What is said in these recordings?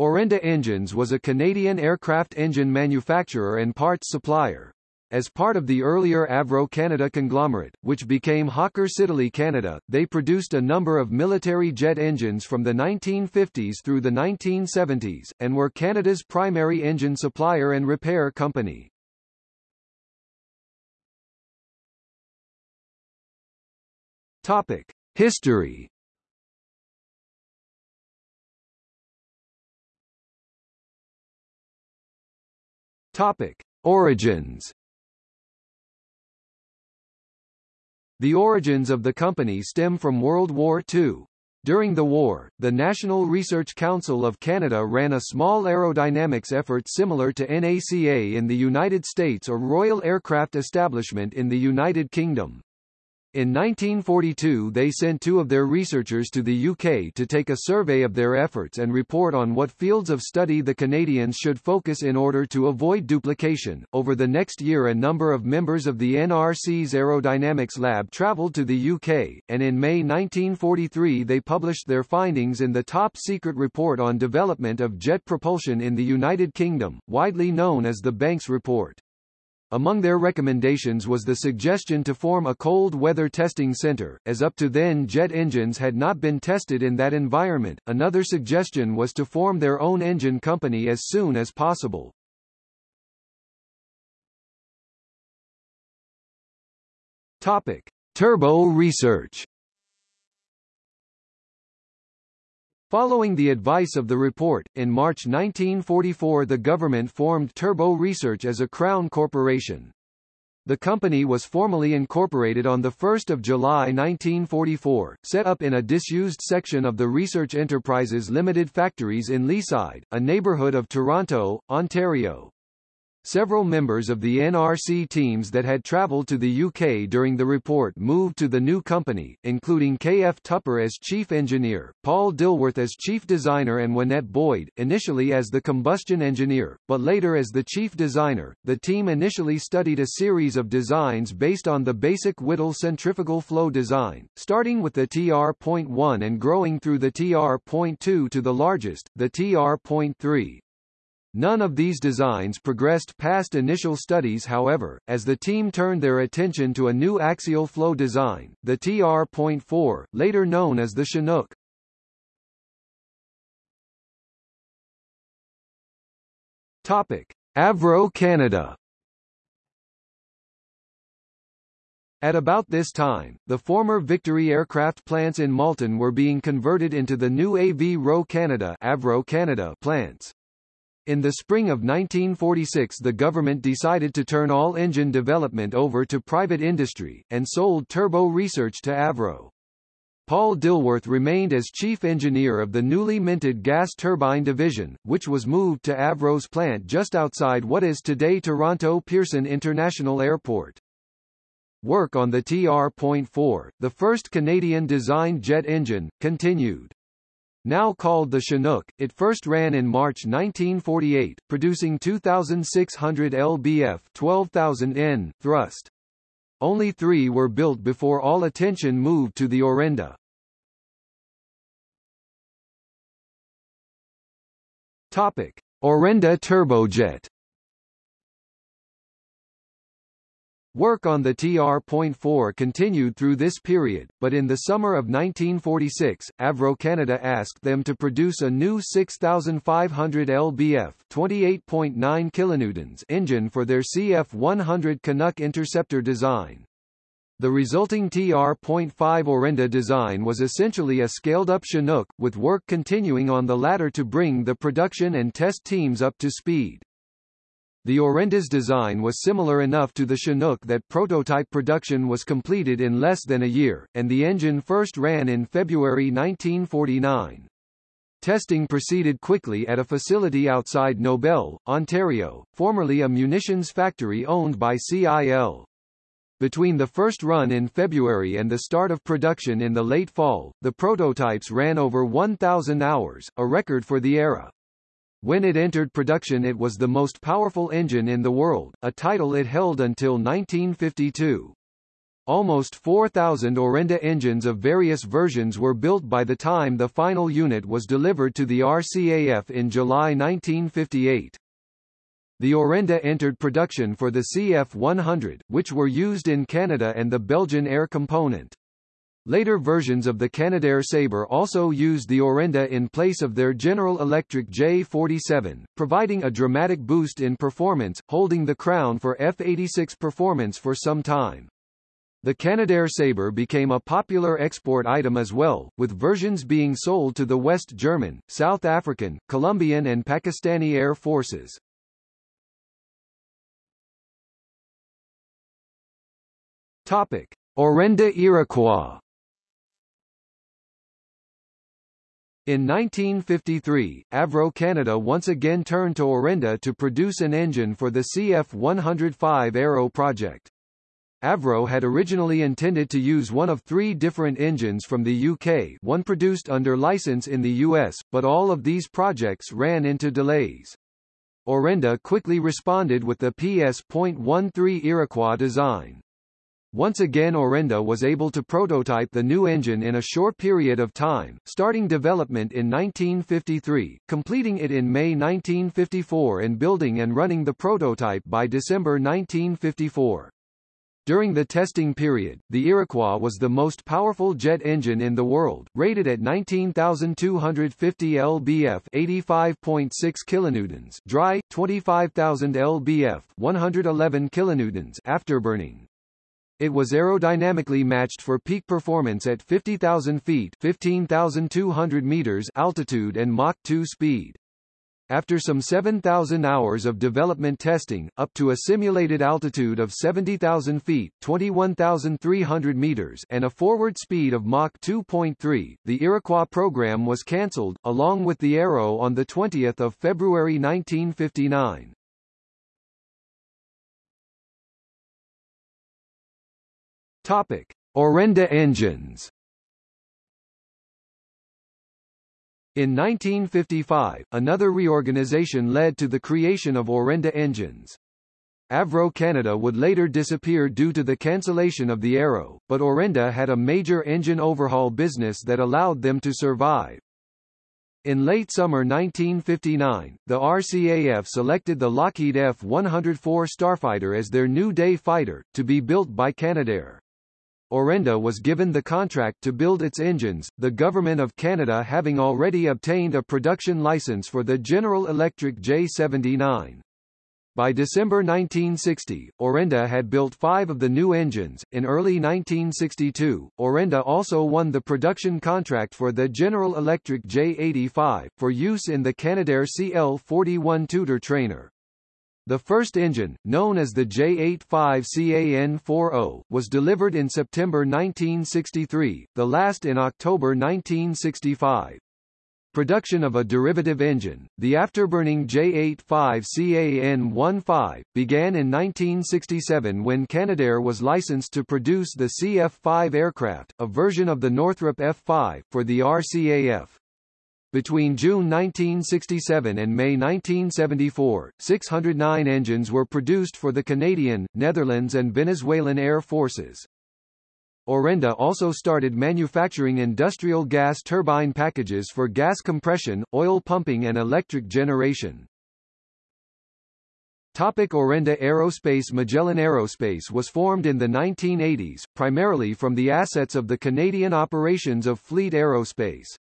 Orenda Engines was a Canadian aircraft engine manufacturer and parts supplier. As part of the earlier Avro Canada conglomerate, which became Hawker Siddeley Canada, they produced a number of military jet engines from the 1950s through the 1970s, and were Canada's primary engine supplier and repair company. Topic. History Topic. Origins The origins of the company stem from World War II. During the war, the National Research Council of Canada ran a small aerodynamics effort similar to NACA in the United States or Royal Aircraft Establishment in the United Kingdom. In 1942 they sent two of their researchers to the UK to take a survey of their efforts and report on what fields of study the Canadians should focus in order to avoid duplication. Over the next year a number of members of the NRC's Aerodynamics Lab travelled to the UK, and in May 1943 they published their findings in the Top Secret Report on Development of Jet Propulsion in the United Kingdom, widely known as the Banks Report. Among their recommendations was the suggestion to form a cold weather testing center, as up to then jet engines had not been tested in that environment. Another suggestion was to form their own engine company as soon as possible. Topic: Turbo research. Following the advice of the report, in March 1944 the government formed Turbo Research as a Crown corporation. The company was formally incorporated on 1 July 1944, set up in a disused section of the Research Enterprises Limited factories in Leaside, a neighbourhood of Toronto, Ontario. Several members of the NRC teams that had travelled to the UK during the report moved to the new company, including K.F. Tupper as chief engineer, Paul Dilworth as chief designer and Winnett Boyd, initially as the combustion engineer, but later as the chief designer. The team initially studied a series of designs based on the basic Whittle centrifugal flow design, starting with the TR.1 and growing through the TR.2 to the largest, the TR.3. None of these designs progressed past initial studies however, as the team turned their attention to a new axial flow design, the TR.4, later known as the Chinook. Topic. Avro Canada At about this time, the former Victory aircraft plants in Malton were being converted into the new Avro Canada, Avro Canada plants. In the spring of 1946 the government decided to turn all engine development over to private industry, and sold turbo research to Avro. Paul Dilworth remained as chief engineer of the newly minted gas turbine division, which was moved to Avro's plant just outside what is today Toronto Pearson International Airport. Work on the TR.4, the first Canadian-designed jet engine, continued. Now called the Chinook, it first ran in March 1948, producing 2,600 lbf 12,000 n thrust. Only three were built before all attention moved to the Orenda. Topic. Orenda turbojet Work on the TR.4 continued through this period, but in the summer of 1946, Avro Canada asked them to produce a new 6,500 lbf 28.9 kilonewtons engine for their CF-100 Canuck Interceptor design. The resulting TR.5 Orenda design was essentially a scaled-up Chinook, with work continuing on the latter to bring the production and test teams up to speed. The Orenda's design was similar enough to the Chinook that prototype production was completed in less than a year, and the engine first ran in February 1949. Testing proceeded quickly at a facility outside Nobel, Ontario, formerly a munitions factory owned by CIL. Between the first run in February and the start of production in the late fall, the prototypes ran over 1,000 hours, a record for the era. When it entered production it was the most powerful engine in the world, a title it held until 1952. Almost 4,000 Orenda engines of various versions were built by the time the final unit was delivered to the RCAF in July 1958. The Orenda entered production for the CF-100, which were used in Canada and the Belgian Air component. Later versions of the Canadair Sabre also used the Orenda in place of their General Electric J47, providing a dramatic boost in performance, holding the crown for F-86 performance for some time. The Canadair Sabre became a popular export item as well, with versions being sold to the West German, South African, Colombian and Pakistani air forces. Topic: Orenda Iroquois In 1953, Avro Canada once again turned to Orenda to produce an engine for the CF-105 Arrow project. Avro had originally intended to use one of three different engines from the UK one produced under license in the US, but all of these projects ran into delays. Orenda quickly responded with the PS.13 Iroquois design. Once again Orenda was able to prototype the new engine in a short period of time, starting development in 1953, completing it in May 1954 and building and running the prototype by December 1954. During the testing period, the Iroquois was the most powerful jet engine in the world, rated at 19,250 lbf 85.6 kilonewtons dry, 25,000 lbf 111 kilonewtons afterburning. It was aerodynamically matched for peak performance at 50,000 feet 15,200 meters altitude and Mach 2 speed. After some 7,000 hours of development testing, up to a simulated altitude of 70,000 feet 21,300 meters and a forward speed of Mach 2.3, the Iroquois program was cancelled, along with the Arrow on 20 February 1959. Topic: Orenda engines. In 1955, another reorganization led to the creation of Orenda engines. Avro Canada would later disappear due to the cancellation of the Arrow, but Orenda had a major engine overhaul business that allowed them to survive. In late summer 1959, the RCAF selected the Lockheed F-104 Starfighter as their new day fighter, to be built by Canadair. Orenda was given the contract to build its engines, the Government of Canada having already obtained a production license for the General Electric J79. By December 1960, Orenda had built five of the new engines. In early 1962, Orenda also won the production contract for the General Electric J85, for use in the Canadair CL-41 Tutor trainer. The first engine, known as the J85CAN-40, was delivered in September 1963, the last in October 1965. Production of a derivative engine, the afterburning J85CAN-15, began in 1967 when Canadair was licensed to produce the CF-5 aircraft, a version of the Northrop F-5, for the RCAF. Between June 1967 and May 1974, 609 engines were produced for the Canadian, Netherlands and Venezuelan air forces. Orenda also started manufacturing industrial gas turbine packages for gas compression, oil pumping and electric generation. Topic Orenda Aerospace Magellan Aerospace was formed in the 1980s, primarily from the assets of the Canadian operations of Fleet Aerospace.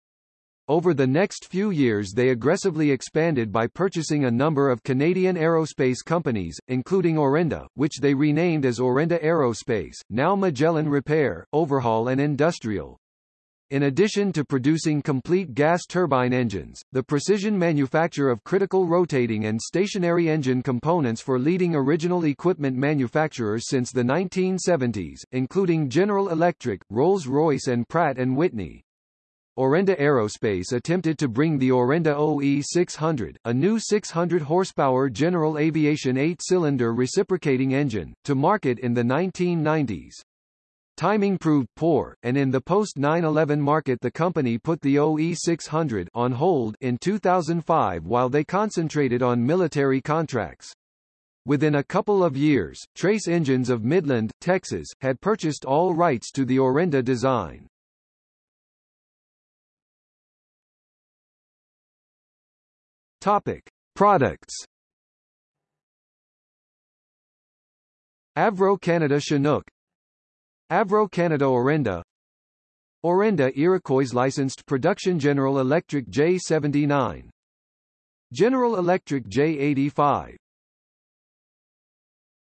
Over the next few years they aggressively expanded by purchasing a number of Canadian aerospace companies, including Orenda, which they renamed as Orenda Aerospace, now Magellan Repair, Overhaul and Industrial. In addition to producing complete gas turbine engines, the precision manufacture of critical rotating and stationary engine components for leading original equipment manufacturers since the 1970s, including General Electric, Rolls-Royce and Pratt & Whitney. Orenda Aerospace attempted to bring the Orenda OE600, a new 600-horsepower General Aviation eight-cylinder reciprocating engine, to market in the 1990s. Timing proved poor, and in the post-9-11 market the company put the OE600 on hold in 2005 while they concentrated on military contracts. Within a couple of years, Trace Engines of Midland, Texas, had purchased all rights to the Orenda design. Topic: Products. Avro Canada Chinook Avro Canada Orenda Orenda Iroquois licensed production General Electric J79 General Electric J85